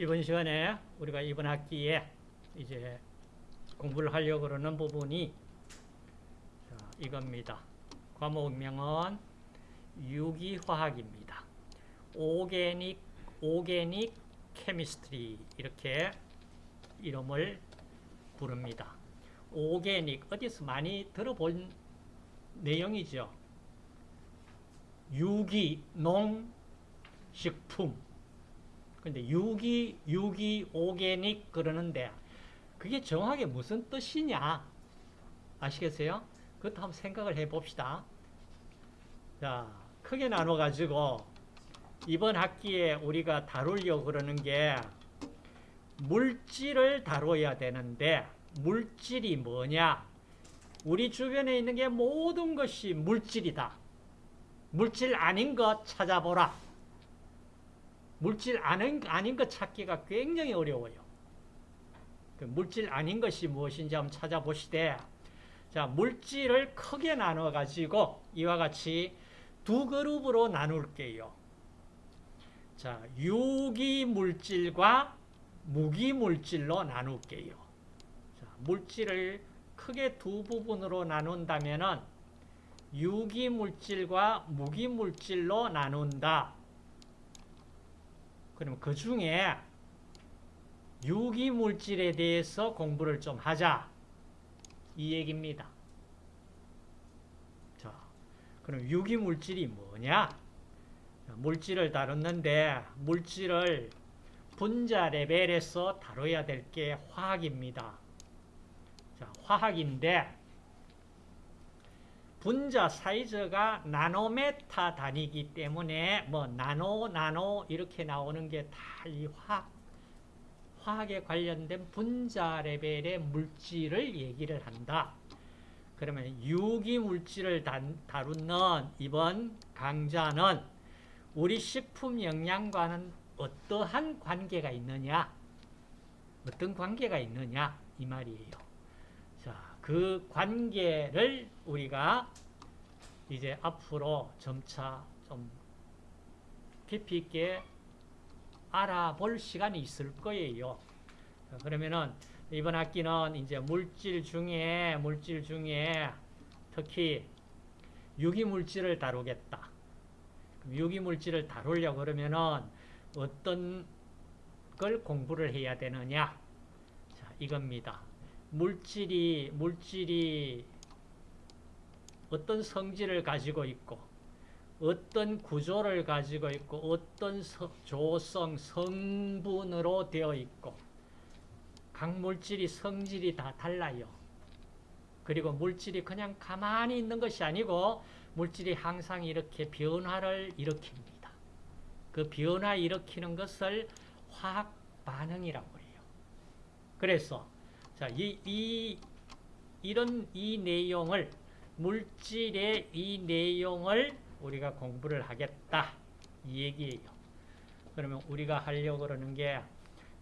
이번 시간에 우리가 이번 학기에 이제 공부를 하려고 그러는 부분이 자, 이겁니다. 과목명은 유기화학입니다. 오게닉, 오게닉 케미스트리 이렇게 이름을 부릅니다. 오게닉 어디서 많이 들어본 내용이죠. 유기, 농, 식품 근데 유기, 유기, 오게닉 그러는데 그게 정확하게 무슨 뜻이냐? 아시겠어요? 그것도 한번 생각을 해 봅시다. 자, 크게 나눠 가지고 이번 학기에 우리가 다루려고 그러는 게 물질을 다뤄야 되는데 물질이 뭐냐? 우리 주변에 있는 게 모든 것이 물질이다. 물질 아닌 것 찾아보라. 물질 아닌, 아닌 것 찾기가 굉장히 어려워요. 그 물질 아닌 것이 무엇인지 한번 찾아보시되, 자, 물질을 크게 나눠가지고 이와 같이 두 그룹으로 나눌게요. 자, 유기물질과 무기물질로 나눌게요. 자, 물질을 크게 두 부분으로 나눈다면은 유기물질과 무기물질로 나눈다. 그럼 그 중에 유기물질에 대해서 공부를 좀 하자. 이 얘기입니다. 자, 그럼 유기물질이 뭐냐? 물질을 다뤘는데 물질을 분자 레벨에서 다뤄야 될 게 화학입니다. 자, 화학인데 분자 사이즈가 나노메타 단위이기 때문에 뭐 나노 나노 이렇게 나오는 게 다 이 화학 화학에 관련된 분자 레벨의 물질을 얘기를 한다. 그러면 유기 물질을 다루는 이번 강좌는 우리 식품 영양과는 어떠한 관계가 있느냐? 어떤 관계가 있느냐? 이 말이에요. 자, 그 관계를 우리가 이제 앞으로 점차 좀 깊이 있게 알아볼 시간이 있을 거예요. 그러면은 이번 학기는 이제 물질 중에 물질 중에 특히 유기물질을 다루겠다. 유기물질을 다루려고 그러면은 어떤 걸 공부를 해야 되느냐? 자, 이겁니다. 물질이 물질이 어떤 성질을 가지고 있고 어떤 구조를 가지고 있고 어떤 조성, 성분으로 되어 있고 각 물질이 성질이 다 달라요. 그리고 물질이 그냥 가만히 있는 것이 아니고 물질이 항상 이렇게 변화를 일으킵니다. 그 변화 일으키는 것을 화학 반응이라고 해요. 그래서 자, 이, 이 이런 이 내용을 물질의 이 내용을 우리가 공부를 하겠다. 이 얘기예요. 그러면 우리가 하려고 그러는 게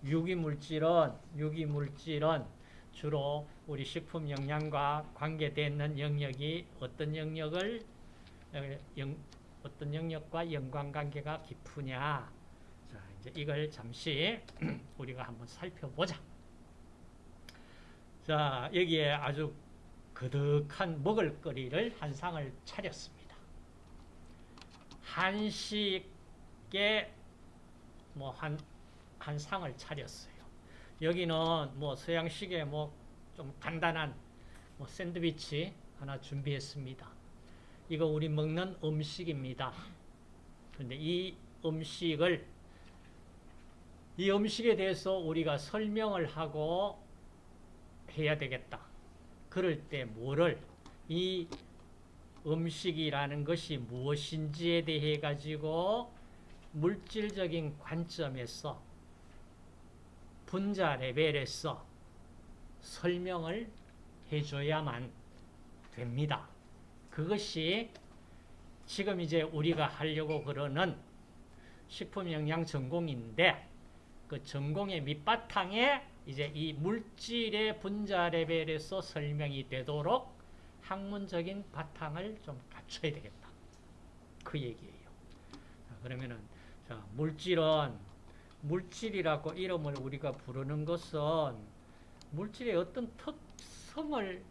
유기물질은, 유기물질은 주로 우리 식품 영양과 관계되는 영역이 어떤 영역을, 영, 어떤 영역과 연관관계가 깊으냐. 자, 이제 이걸 잠시 우리가 한번 살펴보자. 자, 여기에 아주 거득한 먹을거리를 한 상을 차렸습니다. 한식에 뭐 한, 한 상을 차렸어요. 여기는 뭐 서양식의 뭐 좀 간단한 뭐 샌드위치 하나 준비했습니다. 이거 우리 먹는 음식입니다. 근데 이 음식을 이 음식에 대해서 우리가 설명을 하고 해야 되겠다. 그럴 때 뭐를 이 음식이라는 것이 무엇인지에 대해 가지고 물질적인 관점에서 분자 레벨에서 설명을 해줘야만 됩니다. 그것이 지금 이제 우리가 하려고 그러는 식품영양 전공인데 그 전공의 밑바탕에 이제 이 물질의 분자 레벨에서 설명이 되도록 학문적인 바탕을 좀 갖춰야 되겠다. 그 얘기예요. 자, 그러면은 자, 물질은 물질이라고 이름을 우리가 부르는 것은 물질의 어떤 특성을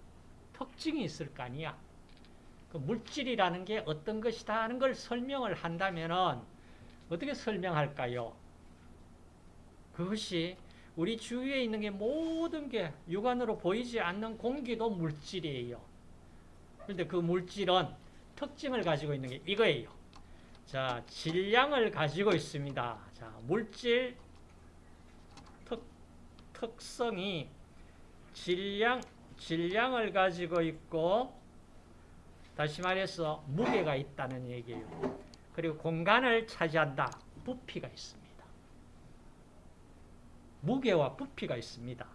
특징이 있을 거 아니야. 그 물질이라는 게 어떤 것이다 하는 걸 설명을 한다면은 어떻게 설명할까요? 그것이 우리 주위에 있는 게 모든 게 육안으로 보이지 않는 공기도 물질이에요. 그런데 그 물질은 특징을 가지고 있는 게 이거예요. 자, 질량을 가지고 있습니다. 자, 물질 특, 특성이 질량, 질량을 가지고 있고, 다시 말해서 무게가 있다는 얘기예요. 그리고 공간을 차지한다. 부피가 있습니다. 무게와 부피가 있습니다.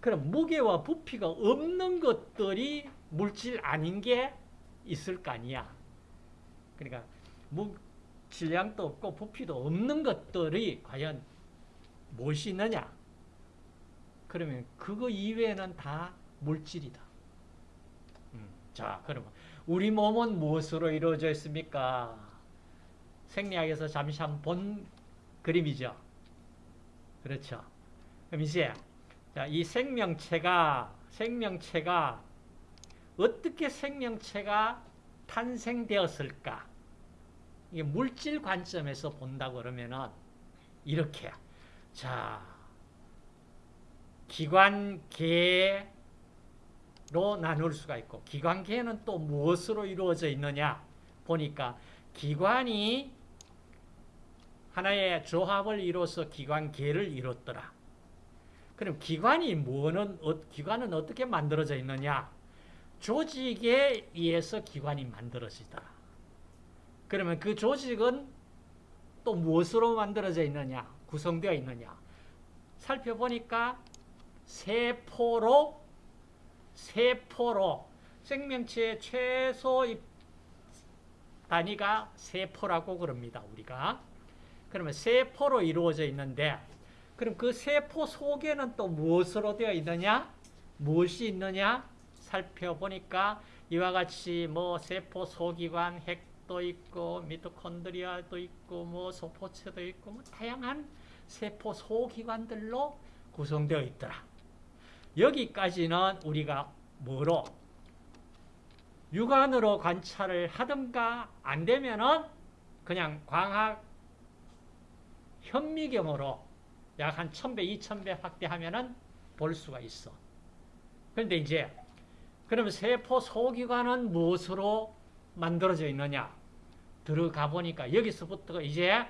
그럼 무게와 부피가 없는 것들이 물질 아닌 게 있을 거 아니야. 그러니까 무, 질량도 없고 부피도 없는 것들이 과연 무엇이 있느냐? 그러면 그거 이외에는 다 물질이다. 음, 자, 그러면 우리 몸은 무엇으로 이루어져 있습니까? 생리학에서 잠시 한 본 그림이죠. 그렇죠. 그럼 이제 자, 이 생명체가 생명체가 어떻게 생명체가 탄생되었을까? 이게 물질 관점에서 본다고 그러면은 이렇게 자 기관계로 나눌 수가 있고 기관계는 또 무엇으로 이루어져 있느냐 보니까 기관이 하나의 조합을 이루어서 기관계를 이뤘더라. 그럼 기관이 뭐는 어, 기관은 어떻게 만들어져 있느냐? 조직에 의해서 기관이 만들어지더라. 그러면 그 조직은 또 무엇으로 만들어져 있느냐? 구성되어 있느냐? 살펴보니까 세포로 세포로 생명체의 최소 단위가 세포라고 그럽니다. 우리가 그러면 세포로 이루어져 있는데 그럼 그 세포 속에는 또 무엇으로 되어 있느냐? 무엇이 있느냐? 살펴보니까 이와 같이 뭐 세포 소기관 핵도 있고 미토콘드리아도 있고 뭐 소포체도 있고 뭐 다양한 세포 소기관들로 구성되어 있더라. 여기까지는 우리가 뭐로 육안으로 관찰을 하든가 안 되면은 그냥 광학 현미경으로 약 한 1000배, 2000배 확대하면은 볼 수가 있어. 그런데 이제 그럼 세포 소기관은 무엇으로 만들어져 있느냐? 들어가 보니까 여기서부터 이제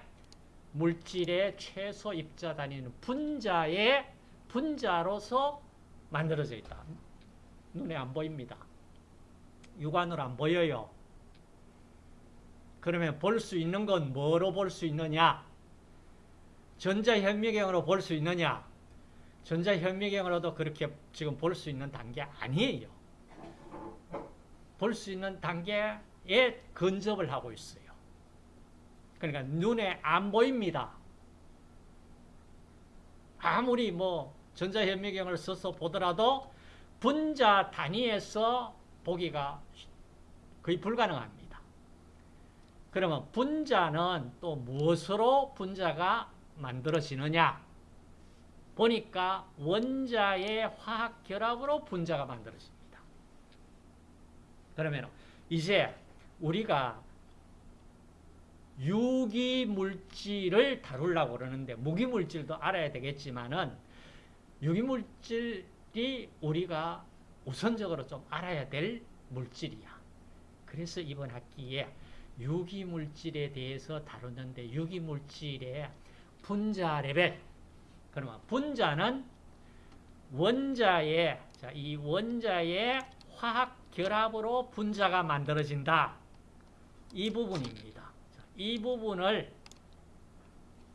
물질의 최소 입자 단위는 분자의 분자로서 만들어져 있다. 눈에 안 보입니다. 육안으로 안 보여요. 그러면 볼 수 있는 건 뭐로 볼 수 있느냐? 전자현미경으로 볼 수 있느냐? 전자현미경으로도 그렇게 지금 볼 수 있는 단계 아니에요. 볼 수 있는 단계에 근접을 하고 있어요. 그러니까 눈에 안 보입니다. 아무리 뭐 전자현미경을 써서 보더라도 분자 단위에서 보기가 거의 불가능합니다. 그러면 분자는 또 무엇으로 분자가 만들어지느냐? 보니까 원자의 화학 결합으로 분자가 만들어집니다. 그러면 이제 우리가 유기물질을 다루려고 그러는데 무기물질도 알아야 되겠지만은 유기물질이 우리가 우선적으로 좀 알아야 될 물질이야. 그래서 이번 학기에 유기물질에 대해서 다루는데 유기물질의 분자 레벨 그러면 분자는 원자의 자, 이 원자의 화학 결합으로 분자가 만들어진다. 이 부분입니다. 자, 이 부분을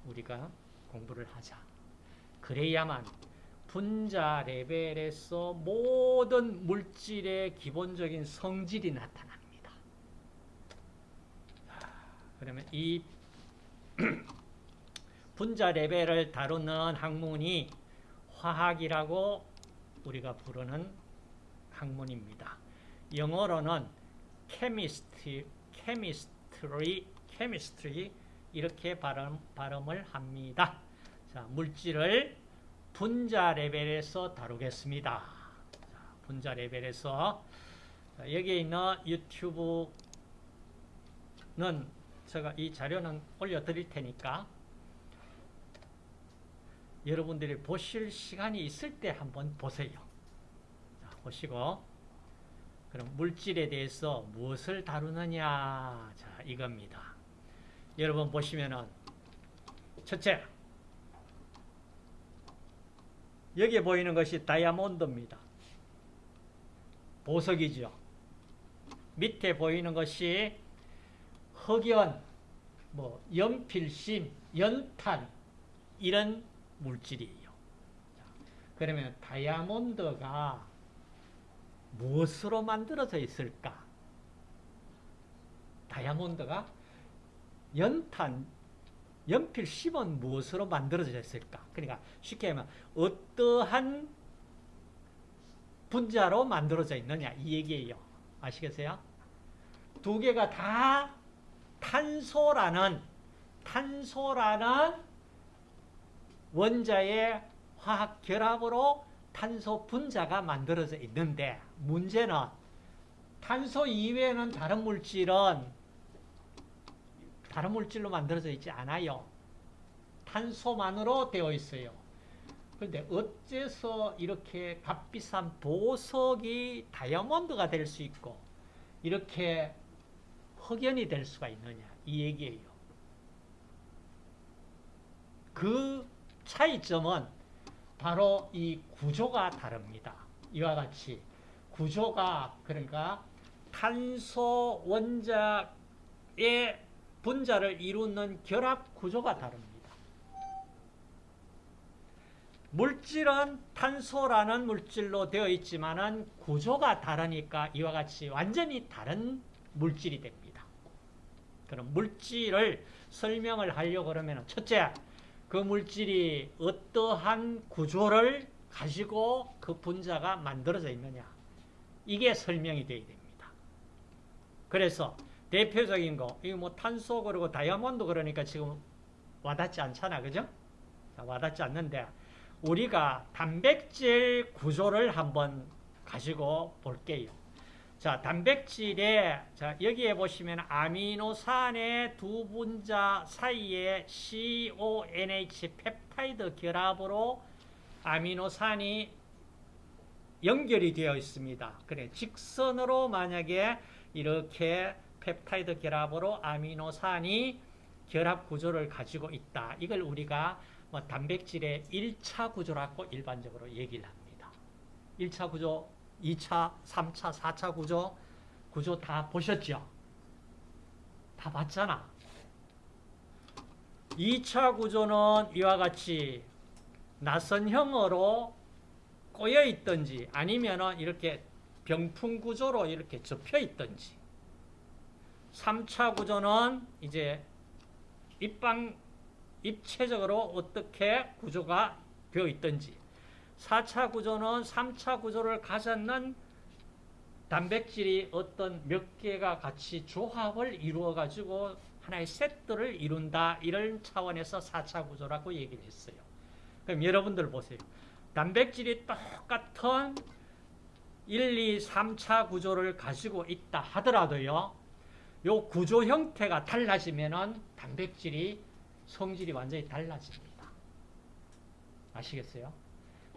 우리가 공부를 하자. 그래야만 분자 레벨에서 모든 물질의 기본적인 성질이 나타납니다. 그러면 이 분자 레벨을 다루는 학문이 화학이라고 우리가 부르는 학문입니다. 영어로는 chemistry, chemistry, chemistry 이렇게 발음, 발음을 합니다. 자, 물질을 분자 레벨에서 다루겠습니다. 자, 분자 레벨에서 자, 여기에 있는 유튜브는 제가 이 자료는 올려드릴 테니까 여러분들이 보실 시간이 있을 때 한번 보세요. 자, 보시고 그럼 물질에 대해서 무엇을 다루느냐 자 이겁니다. 여러분 보시면은 첫째 여기에 보이는 것이 다이아몬드입니다. 보석이죠. 밑에 보이는 것이 흑연, 뭐 연필심, 연탄 이런 물질이에요. 자, 그러면 다이아몬드가 무엇으로 만들어져 있을까? 다이아몬드가 연탄, 연필심은 무엇으로 만들어져 있을까? 그러니까 쉽게 하면 어떠한 분자로 만들어져 있느냐 이 얘기예요. 아시겠어요? 두 개가 다 탄소라는 탄소라는 원자의 화학 결합으로 탄소 분자가 만들어져 있는데 문제는 탄소 이외에는 다른 물질은 다른 물질로 만들어져 있지 않아요. 탄소만으로 되어 있어요. 그런데 어째서 이렇게 값비싼 보석이 다이아몬드가 될 수 있고 이렇게 흑연이 될 수가 있느냐 이 얘기예요. 그 차이점은 바로 이 구조가 다릅니다. 이와 같이 구조가 그러니까 탄소 원자의 분자를 이루는 결합 구조가 다릅니다. 물질은 탄소라는 물질로 되어 있지만은 구조가 다르니까 이와 같이 완전히 다른 물질이 됩니다. 그럼 물질을 설명을 하려고 그러면 첫째, 그 물질이 어떠한 구조를 가지고 그 분자가 만들어져 있느냐. 이게 설명이 되어야 됩니다. 그래서 대표적인 거, 이거 뭐 탄소 그리고 다이아몬드 그러니까 지금 와닿지 않잖아. 그죠? 와닿지 않는데, 우리가 단백질 구조를 한번 가지고 볼게요. 자, 단백질에, 자, 여기에 보시면 아미노산의 두 분자 사이에 CONH 펩타이드 결합으로 아미노산이 연결이 되어 있습니다. 그래, 직선으로 만약에 이렇게 펩타이드 결합으로 아미노산이 결합 구조를 가지고 있다. 이걸 우리가 뭐 단백질의 1차 구조라고 일반적으로 얘기를 합니다. 1차 구조, 2차, 3차, 4차 구조, 구조 다 보셨죠? 다 봤잖아. 2차 구조는 이와 같이 나선형으로 꼬여 있든지 아니면 이렇게 병풍 구조로 이렇게 접혀 있든지 3차 구조는 이제 입방 입체적으로 어떻게 구조가 되어 있든지 4차 구조는 3차 구조를 가졌는 단백질이 어떤 몇 개가 같이 조합을 이루어 가지고 하나의 세트를 이룬다 이런 차원에서 4차 구조라고 얘기를 했어요. 그럼 여러분들 보세요. 단백질이 똑같은 1, 2, 3차 구조를 가지고 있다 하더라도요. 요 구조 형태가 달라지면은 단백질이 성질이 완전히 달라집니다. 아시겠어요?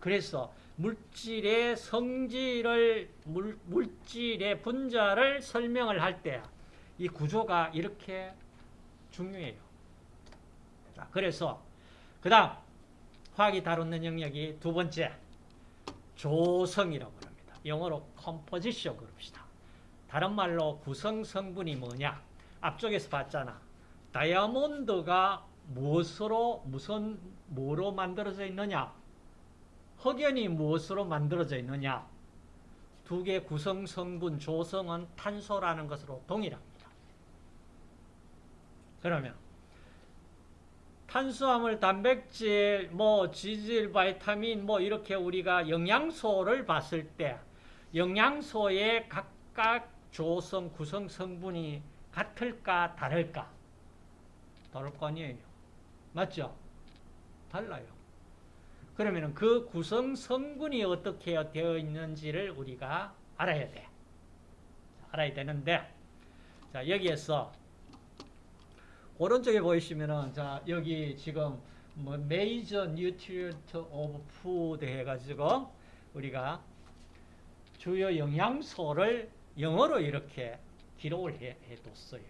그래서 물질의 성질을 물, 물질의 분자를 설명을 할 때 이 구조가 이렇게 중요해요. 자, 그래서 그 다음 화학이 다루는 영역이 두 번째 조성이라고 합니다. 영어로 composition 그럽시다. 다른 말로 구성 성분이 뭐냐? 앞쪽에서 봤잖아. 다이아몬드가 무엇으로 무슨 뭐로 만들어져 있느냐? 흑연이 무엇으로 만들어져 있느냐? 두 개 구성 성분 조성은 탄소라는 것으로 동일합니다. 그러면 탄수화물, 단백질, 뭐 지질, 바이타민 뭐 이렇게 우리가 영양소를 봤을 때 영양소의 각각 조성 구성 성분이 같을까 다를까? 다를 거 아니에요. 맞죠? 달라요. 그러면 그 구성 성분이 어떻게 되어 있는지를 우리가 알아야 돼. 알아야 되는데, 자, 여기에서, 오른쪽에 보이시면은, 자, 여기 지금, 뭐, major nutrient of food 해가지고, 우리가 주요 영양소를 영어로 이렇게 기록을 해, 해뒀어요.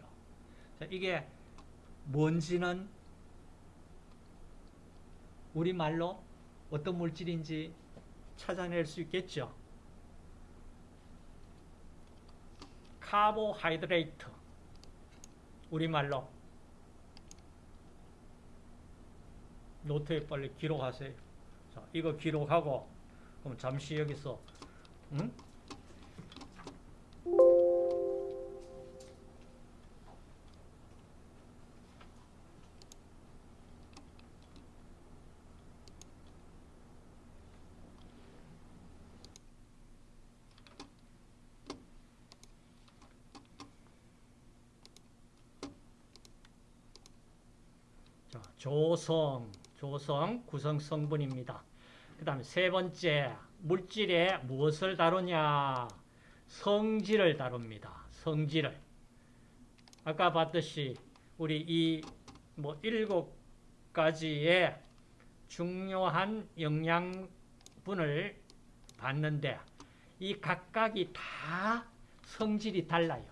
자, 이게 뭔지는 우리말로 어떤 물질인지 찾아낼 수 있겠죠. Carbohydrate 우리말로 노트에 빨리 기록하세요. 자, 이거 기록하고 그럼 잠시 여기서 응? 조성, 조성 구성 성분입니다. 그 다음에 세 번째, 물질에 무엇을 다루냐? 성질을 다룹니다. 성질을. 아까 봤듯이 우리 이 뭐 일곱 가지의 중요한 영양분을 봤는데 이 각각이 다 성질이 달라요.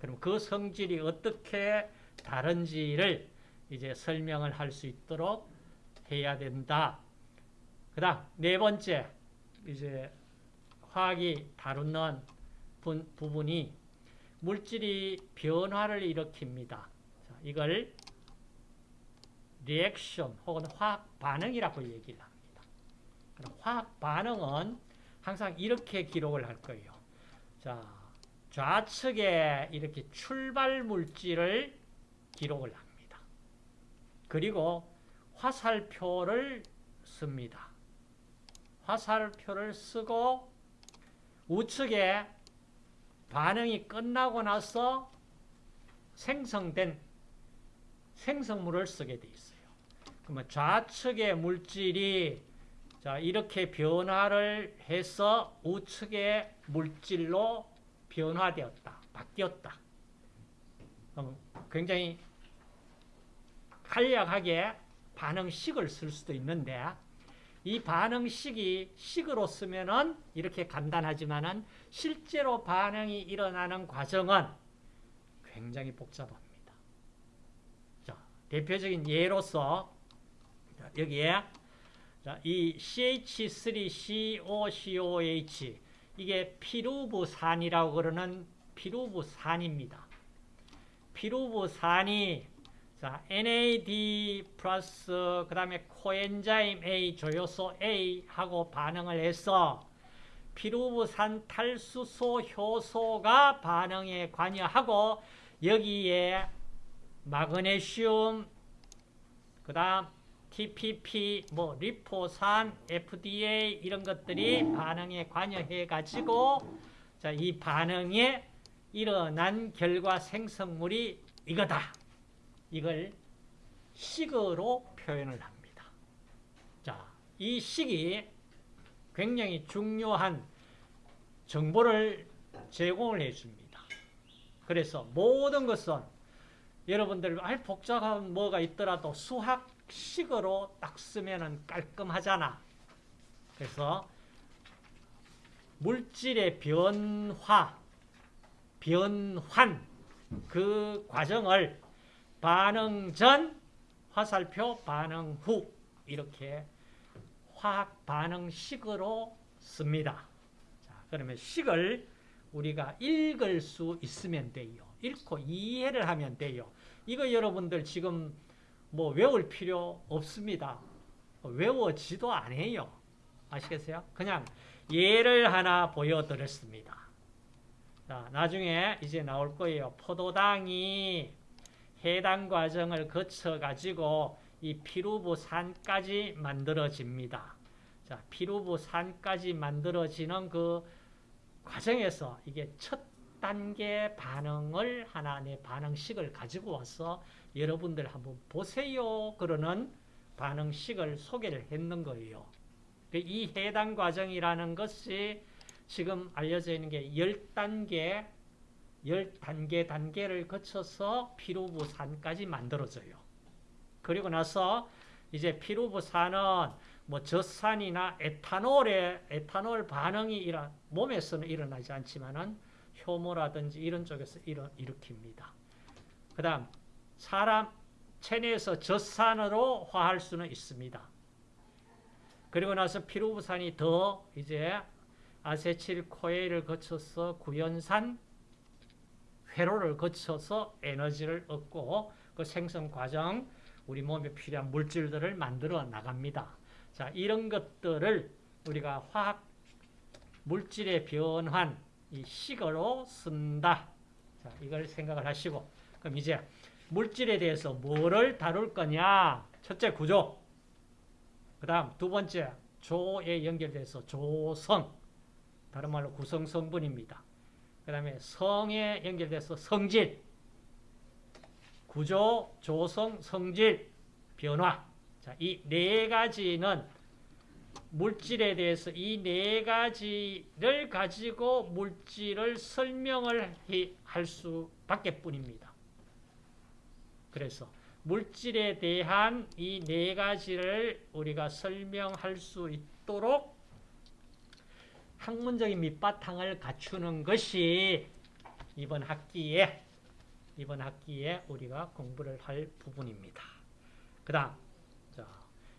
그럼 그 성질이 어떻게 다른지를 이제 설명을 할 수 있도록 해야 된다. 그 다음, 네 번째, 이제 화학이 다루는 분, 부분이 물질이 변화를 일으킵니다. 자, 이걸 리액션 혹은 화학 반응이라고 얘기를 합니다. 화학 반응은 항상 이렇게 기록을 할 거예요. 자, 좌측에 이렇게 출발 물질을 기록을 합니다. 그리고 화살표를 씁니다. 화살표를 쓰고 우측에 반응이 끝나고 나서 생성된 생성물을 쓰게 돼 있어요. 그러면 좌측의 물질이 자 이렇게 변화를 해서 우측의 물질로 변화되었다. 바뀌었다. 굉장히 간략하게 반응식을 쓸 수도 있는데 이 반응식이 식으로 쓰면은 이렇게 간단하지만은 실제로 반응이 일어나는 과정은 굉장히 복잡합니다. 자, 대표적인 예로서 여기에 이 CH3COCOH 이게 피루부산이라고 그러는 피루부산입니다. 피루부산이 자, NAD 플러스 그 다음에 코엔자임 A, 조효소 A 하고 반응을 해서 피루부산 탈수소 효소가 반응에 관여하고 여기에 마그네슘 그 다음 TPP, 뭐 리포산, FDA 이런 것들이 반응에 관여해 가지고 자, 이 반응에 일어난 결과 생성물이 이거다. 이걸 식으로 표현을 합니다. 자, 이 식이 굉장히 중요한 정보를 제공을 해줍니다. 그래서 모든 것은 여러분들 알 복잡한 뭐가 있더라도 수학식으로 딱 쓰면 깔끔하잖아. 그래서 물질의 변화, 변환 그 과정을 반응 전, 화살표 반응 후 이렇게 화학 반응식으로 씁니다. 자, 그러면 식을 우리가 읽을 수 있으면 돼요. 읽고 이해를 하면 돼요. 이거 여러분들 지금 뭐 외울 필요 없습니다. 외워지도 않아요. 아시겠어요? 그냥 예를 하나 보여드렸습니다. 자, 나중에 이제 나올 거예요. 포도당이 해당 과정을 거쳐 가지고 이 피루부산까지 만들어집니다. 자, 피루부산까지 만들어지는 그 과정에서 이게 첫 10단계 반응을 하나 내 반응식을 가지고 와서 여러분들 한번 보세요. 그러는 반응식을 소개를 했는 거예요. 그이 해당 과정이라는 것이 지금 알려져 있는 게 10단계, 10단계 단계를 거쳐서 피루부산까지 만들어져요. 그리고 나서 이제 피루부산은 뭐 젖산이나 에탄올에 에탄올 반응이 일어 몸에서는 일어나지 않지만은 효모라든지 이런 쪽에서 일어 일으킵니다. 그 다음 사람 체내에서 젖산으로 화할 수는 있습니다. 그리고 나서 피루부산이 더 이제 아세틸코에를 거쳐서 구연산 회로를 거쳐서 에너지를 얻고 그 생성 과정 우리 몸에 필요한 물질들을 만들어 나갑니다. 자, 이런 것들을 우리가 화학 물질의 변환 이 식으로 쓴다. 자, 이걸 생각을 하시고 그럼 이제 물질에 대해서 뭐를 다룰 거냐? 첫째 구조. 그다음 두 번째 조에 연결돼서 조성. 다른 말로 구성 성분입니다. 그 다음에 성에 연결돼서 성질. 구조, 조성, 성질, 변화. 자, 이 네 가지는 물질에 대해서 이 네 가지를 가지고 물질을 설명을 할 수밖에 뿐입니다. 그래서 물질에 대한 이 네 가지를 우리가 설명할 수 있도록 학문적인 밑바탕을 갖추는 것이 이번 학기에 이번 학기에 우리가 공부를 할 부분입니다. 그 다음, 자,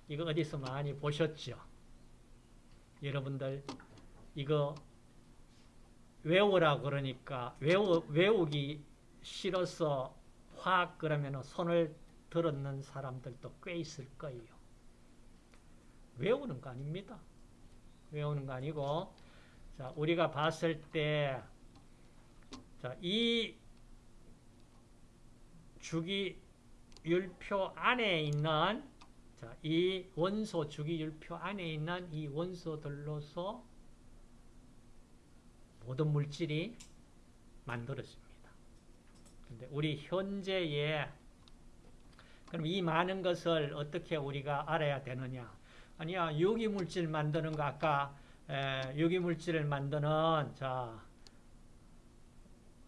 이거 어디서 많이 보셨죠? 여러분들, 이거 외우라 그러니까 외우, 외우기 싫어서 화학 그러면 손을 들었는 사람들도 꽤 있을 거예요. 외우는 거 아닙니다. 외우는 거 아니고, 자, 우리가 봤을 때, 자, 이 주기율표 안에 있는 자, 이 원소 주기율표 안에 있는 이 원소들로서 모든 물질이 만들어집니다. 근데 우리 현재의 그럼 이 많은 것을 어떻게 우리가 알아야 되느냐? 아니야, 유기물질 만드는 거 아까 에, 유기물질을 만드는 자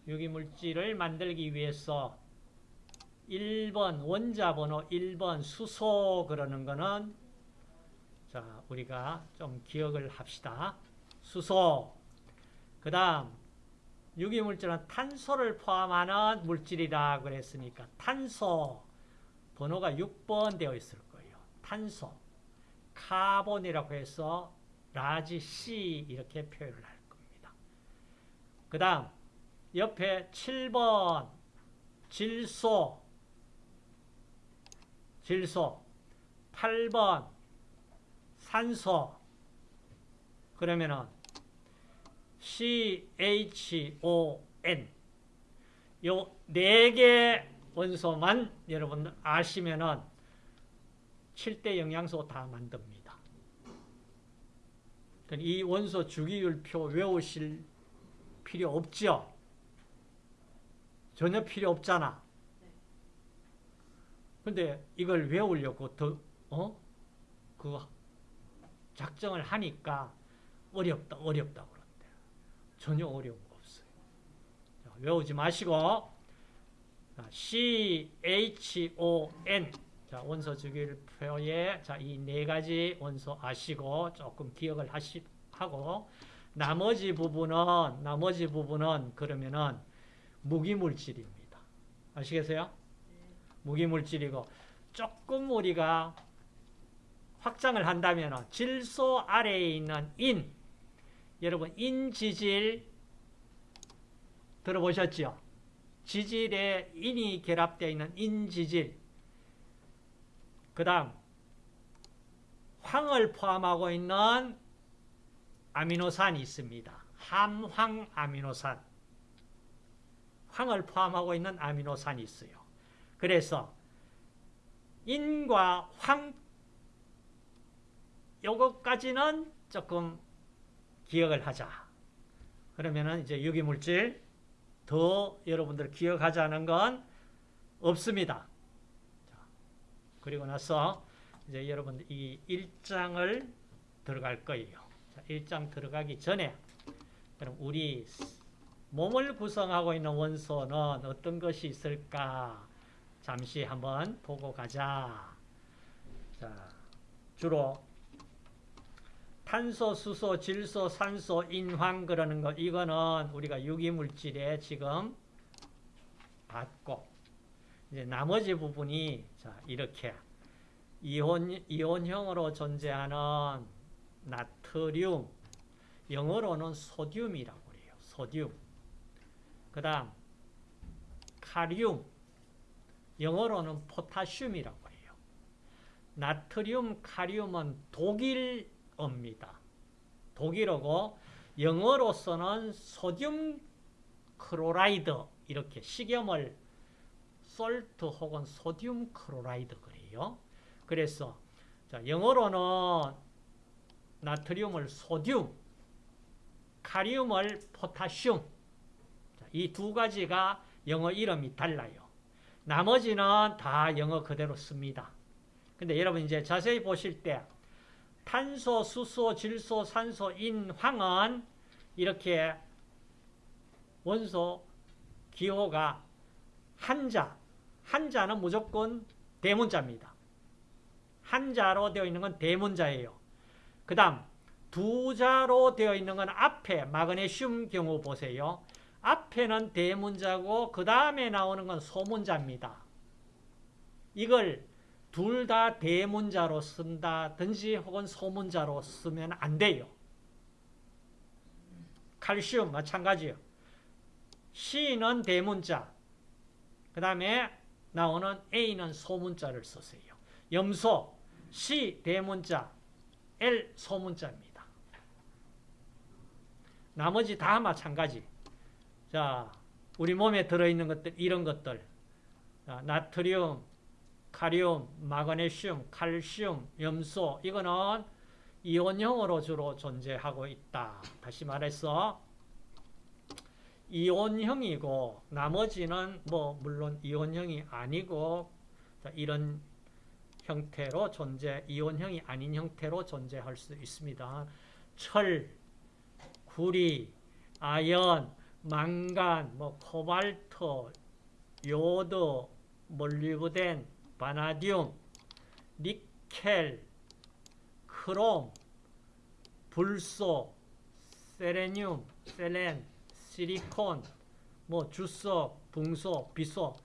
유기물질을 만들기 위해서 1번 원자 번호 1번 수소 그러는 거는 자 우리가 좀 기억을 합시다. 수소 그 다음 유기물질은 탄소를 포함하는 물질이라 그랬으니까 탄소 번호가 6번 되어 있을 거예요. 탄소 carbon이라고 해서 large C 이렇게 표현을 할 겁니다. 그 다음 옆에 7번 질소 질소 8번 산소 그러면은 CHON 요 네 개 원소만 여러분 아시면은 7대 영양소 다 만듭니다. 이 원소 주기율표 외우실 필요 없죠? 전혀 필요 없잖아. 근데 이걸 외우려고 더, 어? 그 작정을 하니까 어렵다, 어렵다 그런데. 전혀 어려운 거 없어요. 자, 외우지 마시고, CHON. 자, 원소 주기율표에, 자, 이 네 가지 원소 아시고, 조금 기억을 하시, 하고, 나머지 부분은, 나머지 부분은, 그러면은, 무기물질입니다. 아시겠어요? 무기물질이고 조금 우리가 확장을 한다면 질소 아래에 있는 인 여러분 인지질 들어보셨죠? 지질에 인이 결합되어 있는 인지질 그 다음 황을 포함하고 있는 아미노산이 있습니다. 함황 아미노산 황을 포함하고 있는 아미노산이 있어요. 그래서 인과 황 요것까지는 조금 기억을 하자. 그러면은 이제 유기물질 더 여러분들 기억하자는 건 없습니다. 자, 그리고 나서 이제 여러분들 이 1장을 들어갈 거예요. 자, 1장 들어가기 전에 그럼 우리 몸을 구성하고 있는 원소는 어떤 것이 있을까? 잠시 한번 보고 가자. 자, 주로 탄소, 수소, 질소, 산소, 인황 그러는 거 이거는 우리가 유기물질에 지금 받고 이제 나머지 부분이 자, 이렇게 이온 이온형으로 존재하는 나트륨 영어로는 소듐이라고 그래요. 소듐. 그다음 카륨 영어로는 포타슘이라고 해요. 나트륨, 카륨은 독일어입니다. 독일어고 영어로서는 sodium chloride 이렇게 식염을 salt 혹은 sodium chloride 그래요. 그래서 자, 영어로는 나트륨을 sodium, 칼륨을 potassium 이 두 가지가 영어 이름이 달라요. 나머지는 다 영어 그대로 씁니다. 근데 여러분 이제 자세히 보실 때 탄소, 수소, 질소, 산소, 인, 황은 이렇게 원소 기호가 한자, 한자는 무조건 대문자입니다. 한자로 되어 있는 건 대문자예요. 그 다음 두 자로 되어 있는 건 앞에 마그네슘 경우 보세요. 앞에는 대문자고 그 다음에 나오는 건 소문자입니다. 이걸 둘 다 대문자로 쓴다든지 혹은 소문자로 쓰면 안 돼요. 칼슘 마찬가지요. C는 대문자, 그 다음에 나오는 A는 소문자를 쓰세요. 염소, C 대문자, L 소문자입니다. 나머지 다 마찬가지. 자, 우리 몸에 들어있는 것들, 이런 것들. 자, 나트륨, 카륨, 마그네슘, 칼슘, 염소, 이거는 이온형으로 주로 존재하고 있다. 다시 말해서, 이온형이고, 나머지는 뭐, 물론 이온형이 아니고, 자, 이런 형태로 존재, 이온형이 아닌 형태로 존재할 수 있습니다. 철, 구리, 아연, 망간, 뭐 코발트, 요드, 몰리브덴, 바나디움, 니켈, 크롬, 불소, 셀레늄, 셀렌, 실리콘, 뭐 주석, 붕소, 비소.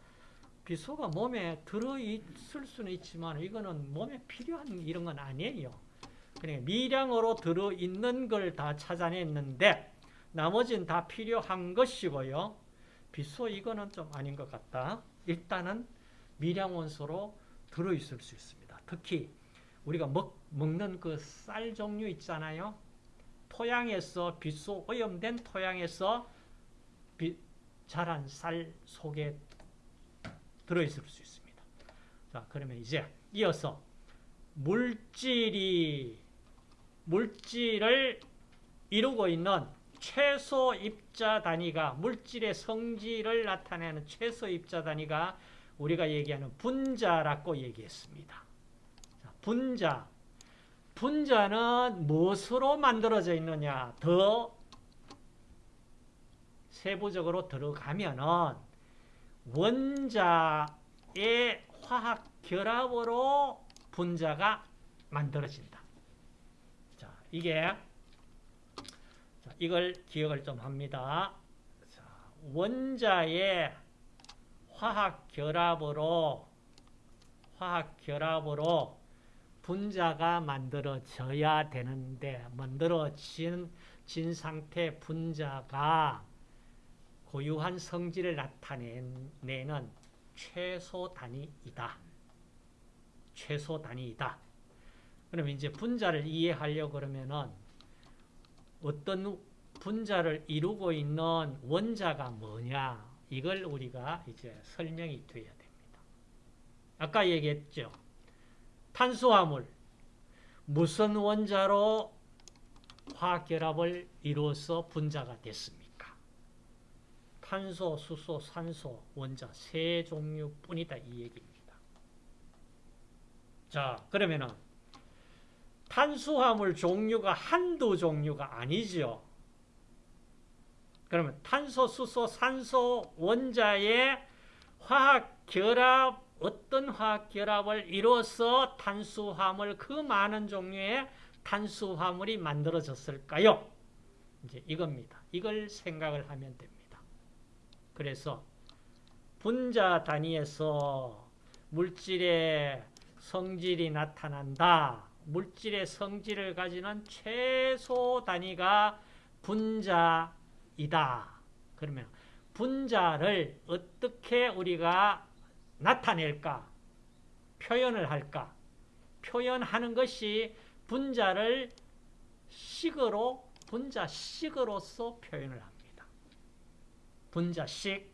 비소가 몸에 들어있을 수는 있지만 이거는 몸에 필요한 이런 건 아니에요. 그러니까 미량으로 들어있는 걸 다 찾아냈는데 나머지는 다 필요한 것이고요. 비소 이거는 좀 아닌 것 같다. 일단은 미량원소로 들어있을 수 있습니다. 특히 우리가 먹, 먹는 그 쌀 종류 있잖아요. 토양에서 비소 오염된 토양에서 비, 자란 쌀 속에 들어있을 수 있습니다. 자, 그러면 이제 이어서 물질이 물질을 이루고 있는 최소 입자 단위가 물질의 성질을 나타내는 최소 입자 단위가 우리가 얘기하는 분자라고 얘기했습니다. 자, 분자. 분자는 무엇으로 만들어져 있느냐? 더 세부적으로 들어가면은 원자의 화학 결합으로 분자가 만들어진다. 자, 이게 이걸 기억을 좀 합니다. 자, 원자의 화학 결합으로 화학 결합으로 분자가 만들어져야 되는데 만들어진 진 상태 분자가 고유한 성질을 나타내는 최소 단위이다. 최소 단위이다. 그럼 이제 분자를 이해하려고 그러면은 어떤 분자를 이루고 있는 원자가 뭐냐 이걸 우리가 이제 설명이 돼야 됩니다. 아까 얘기했죠. 탄수화물 무슨 원자로 화학결합을 이루어서 분자가 됐습니까? 탄소, 수소, 산소, 원자 세 종류뿐이다 이 얘기입니다. 자, 그러면은 탄수화물 종류가 한두 종류가 아니죠. 그러면 탄소, 수소, 산소, 원자의 화학 결합 어떤 화학 결합을 이루어서 탄수화물 그 많은 종류의 탄수화물이 만들어졌을까요? 이제 이겁니다. 이걸 생각을 하면 됩니다. 그래서 분자 단위에서 물질의 성질이 나타난다. 물질의 성질을 가지는 최소 단위가 분자이다. 그러면 분자를 어떻게 우리가 나타낼까? 표현을 할까? 표현하는 것이 분자를 식으로 분자식으로서 표현을 합니다. 분자식.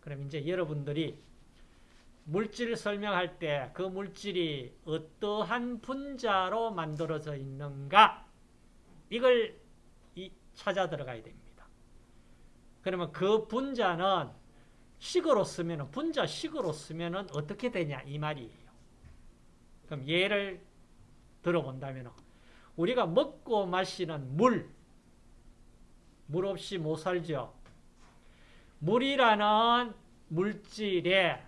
그럼 이제 여러분들이 물질을 설명할 때 그 물질이 어떠한 분자로 만들어져 있는가 이걸 찾아 들어가야 됩니다. 그러면 그 분자는 식으로 쓰면 분자식으로 쓰면 어떻게 되냐 이 말이에요. 그럼 예를 들어본다면 우리가 먹고 마시는 물, 물 없이 못 살죠. 물이라는 물질에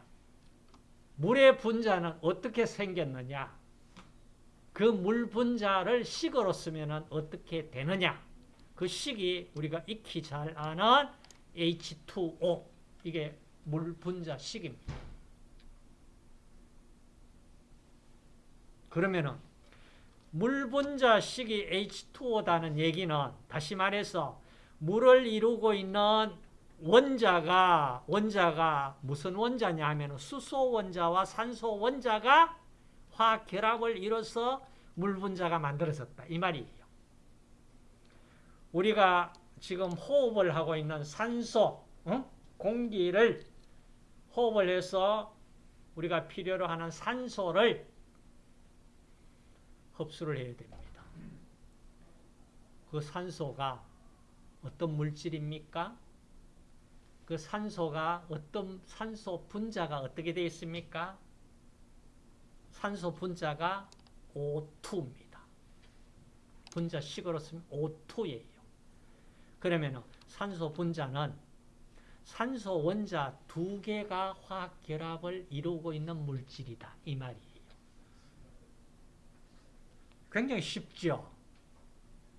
물의 분자는 어떻게 생겼느냐? 그 물 분자를 식으로 쓰면 어떻게 되느냐? 그 식이 우리가 익히 잘 아는 H2O 이게 물 분자 식입니다. 그러면은 물 분자 식이 H2O다는 얘기는 다시 말해서 물을 이루고 있는 원자가 원자가 무슨 원자냐 하면 수소 원자와 산소 원자가 화학 결합을 이뤄서 물 분자가 만들어졌다 이 말이에요. 우리가 지금 호흡을 하고 있는 산소 어? 공기를 호흡을 해서 우리가 필요로 하는 산소를 흡수를 해야 됩니다. 그 산소가 어떤 물질입니까? 그 산소가 어떤 산소 분자가 어떻게 되어 있습니까? 산소 분자가 O2입니다. 분자식으로 쓰면 O2예요. 그러면 산소 분자는 산소 원자 두 개가 화학 결합을 이루고 있는 물질이다. 이 말이에요. 굉장히 쉽죠?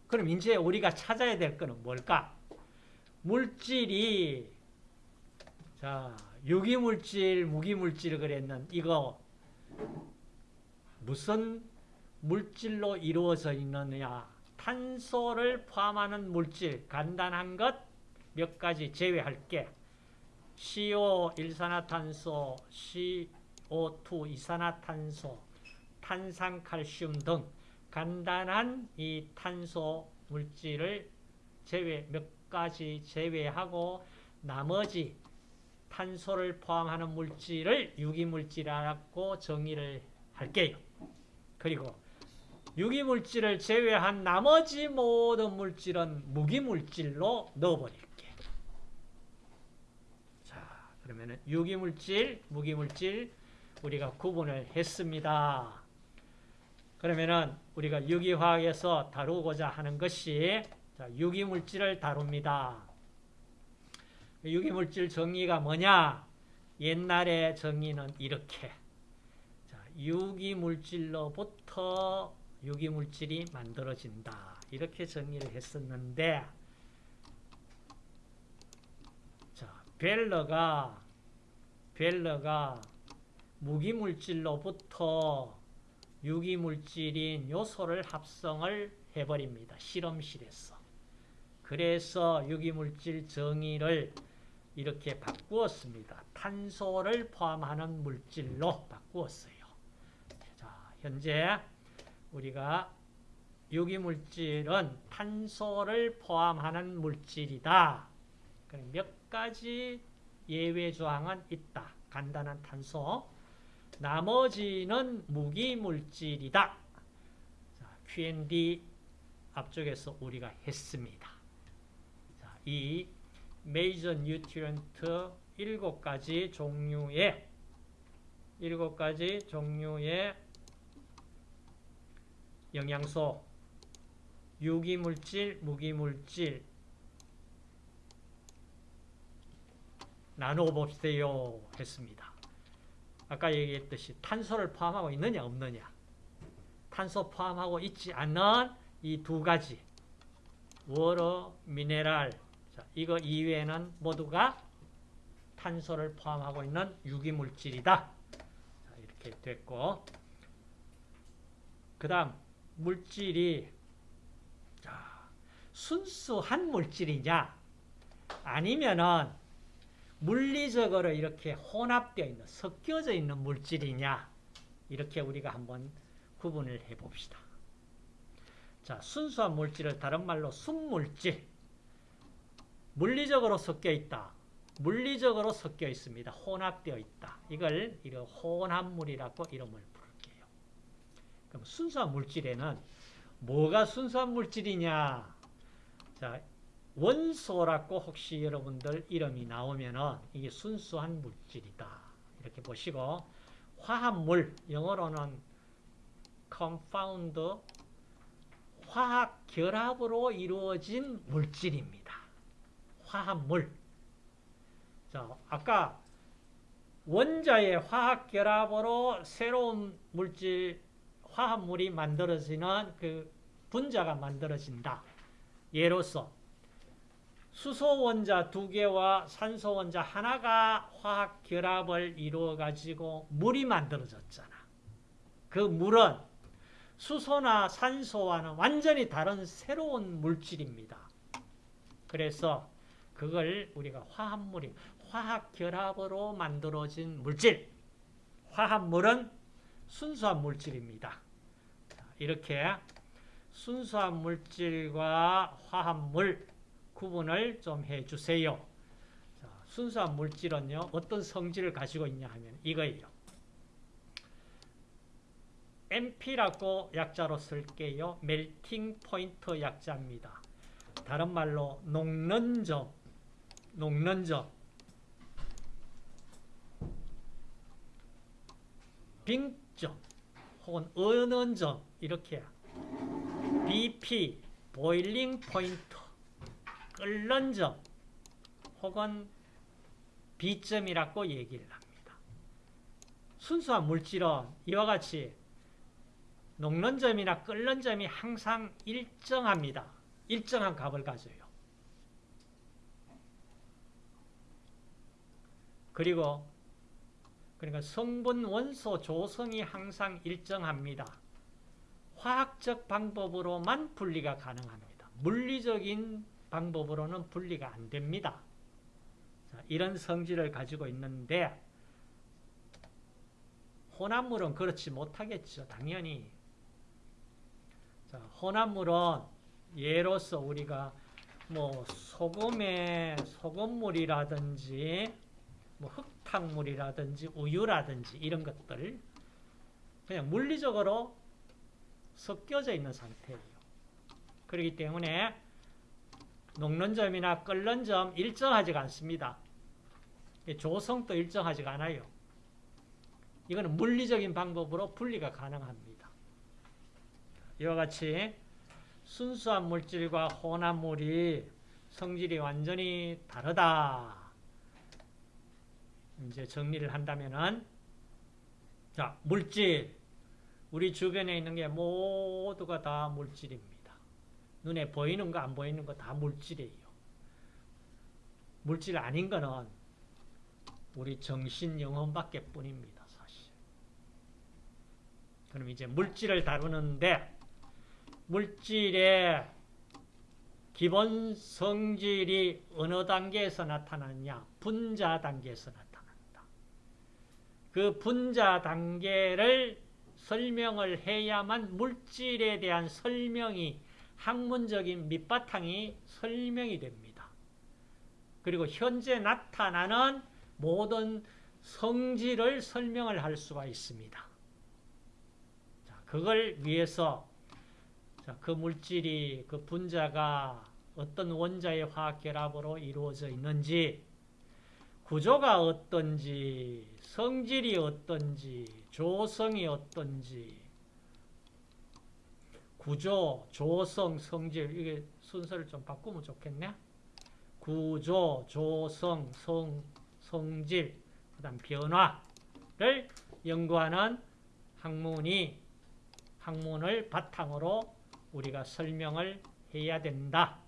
그럼 이제 우리가 찾아야 될 거는 뭘까? 물질이 자, 유기물질, 무기물질 그랬는 이거 무슨 물질로 이루어져 있느냐? 탄소를 포함하는 물질, 간단한 것 몇 가지 제외할게. CO, 일산화탄소, CO2, 이산화탄소, 탄산칼슘 등 간단한 이 탄소 물질을 제외, 몇 가지 제외하고 나머지 탄소를 포함하는 물질을 유기물질이라고 정의를 할게요. 그리고 유기물질을 제외한 나머지 모든 물질은 무기물질로 넣어버릴게. 자, 그러면 유기물질, 무기물질 우리가 구분을 했습니다. 그러면은 우리가 유기화학에서 다루고자 하는 것이 유기물질을 다룹니다. 유기물질 정의가 뭐냐? 옛날의 정의는 이렇게 유기물질로부터 유기물질이 만들어진다. 이렇게 정의를 했었는데 자, 벨러가 벨러가 무기물질로부터 유기물질인 요소를 합성을 해버립니다. 실험실에서. 그래서 유기물질 정의를 이렇게 바꾸었습니다. 탄소를 포함하는 물질로 바꾸었어요. 자, 현재 우리가 유기물질은 탄소를 포함하는 물질이다. 몇 가지 예외 조항은 있다. 간단한 탄소. 나머지는 무기물질이다. 자, Q&D 앞쪽에서 우리가 했습니다. 자, 이 major nutrient 일곱 가지 종류의 일곱 가지 종류의 영양소, 유기물질, 무기물질. 나누어 봅시요 했습니다. 아까 얘기했듯이 탄소를 포함하고 있느냐 없느냐. 탄소 포함하고 있지 않는 이 두 가지. 워러, 미네랄 자, 이거 이외에는 모두가 탄소를 포함하고 있는 유기물질이다. 자, 이렇게 됐고. 그 다음 물질이 자, 순수한 물질이냐? 아니면은 물리적으로 이렇게 혼합되어 있는 섞여져 있는 물질이냐? 이렇게 우리가 한번 구분을 해 봅시다. 자, 순수한 물질을 다른 말로 순물질 물리적으로 섞여 있다. 물리적으로 섞여 있습니다. 혼합되어 있다. 이걸 이런 혼합물이라고 이름을 부를게요. 그럼 순수한 물질에는 뭐가 순수한 물질이냐? 자, 원소라고 혹시 여러분들 이름이 나오면은 이게 순수한 물질이다. 이렇게 보시고 화합물 영어로는 compound 화학 결합으로 이루어진 물질입니다. 화합물. 자, 아까 원자의 화학 결합으로 새로운 물질 화합물이 만들어지는 그 분자가 만들어진다. 예로서 수소 원자 두 개와 산소 원자 하나가 화학 결합을 이루어 가지고 물이 만들어졌잖아. 그 물은 수소나 산소와는 완전히 다른 새로운 물질입니다. 그래서 그걸 우리가 화합물이 화학 결합으로 만들어진 물질. 화합물은 순수한 물질입니다. 이렇게 순수한 물질과 화합물 구분을 좀 해주세요. 자, 순수한 물질은요, 어떤 성질을 가지고 있냐 하면 이거예요. MP라고 약자로 쓸게요. 멜팅 포인트 약자입니다. 다른 말로 녹는 점, 녹는 점. 빙점 혹은 어는 점 이렇게 BP 보일링 포인트 끓는 점 혹은 B점이라고 얘기를 합니다. 순수한 물질은 이와 같이 녹는 점이나 끓는 점이 항상 일정합니다. 일정한 값을 가져요. 그리고 그러니까 성분 원소 조성이 항상 일정합니다. 화학적 방법으로만 분리가 가능합니다. 물리적인 방법으로는 분리가 안 됩니다. 자, 이런 성질을 가지고 있는데 혼합물은 그렇지 못하겠죠. 당연히. 자, 혼합물은 예로서 우리가 뭐 소금에 소금물이라든지 뭐 흙탕물이라든지 우유라든지 이런 것들 그냥 물리적으로 섞여져 있는 상태예요. 그렇기 때문에 녹는 점이나 끓는 점 일정하지가 않습니다. 조성도 일정하지가 않아요. 이거는 물리적인 방법으로 분리가 가능합니다. 이와 같이 순수한 물질과 혼합물이 성질이 완전히 다르다. 이제 정리를 한다면은 자, 물질 우리 주변에 있는 게 모두가 다 물질입니다. 눈에 보이는 거 안 보이는 거 다 물질이에요. 물질 아닌 거는 우리 정신 영혼밖에 뿐입니다. 사실. 그럼 이제 물질을 다루는데 물질의 기본 성질이 어느 단계에서 나타나냐? 분자 단계에서 나타납니다. 그 분자 단계를 설명을 해야만 물질에 대한 설명이 학문적인 밑바탕이 설명이 됩니다. 그리고 현재 나타나는 모든 성질을 설명을 할 수가 있습니다. 자, 그걸 위해서 자, 그 물질이 그 분자가 어떤 원자의 화학 결합으로 이루어져 있는지 구조가 어떤지 성질이 어떤지 조성이 어떤지 구조, 조성, 성질 이게 순서를 좀 바꾸면 좋겠네. 구조, 조성, 성, 성질, 그다음 변화를 연구하는 학문이 학문을 바탕으로 우리가 설명을 해야 된다.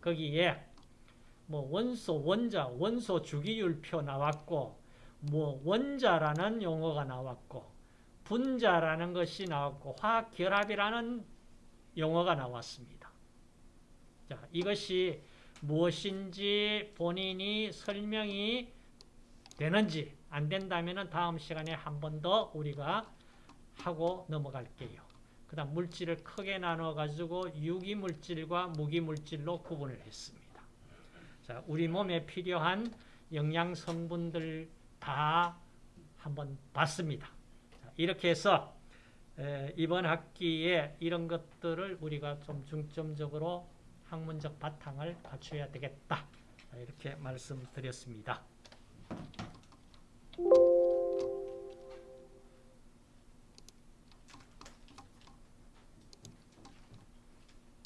거기에 뭐 원소, 원자, 원소 주기율표 나왔고 뭐 원자라는 용어가 나왔고 분자라는 것이 나왔고 화학 결합이라는 용어가 나왔습니다. 자, 이것이 무엇인지 본인이 설명이 되는지 안 된다면 다음 시간에 한 번 더 우리가 하고 넘어갈게요. 그 다음 물질을 크게 나눠 가지고 유기물질과 무기물질로 구분을 했습니다. 자, 우리 몸에 필요한 영양 성분들 다 한번 봤습니다. 자, 이렇게 해서 에, 이번 학기에 이런 것들을 우리가 좀 중점적으로 학문적 바탕을 갖춰야 되겠다. 자, 이렇게 말씀드렸습니다.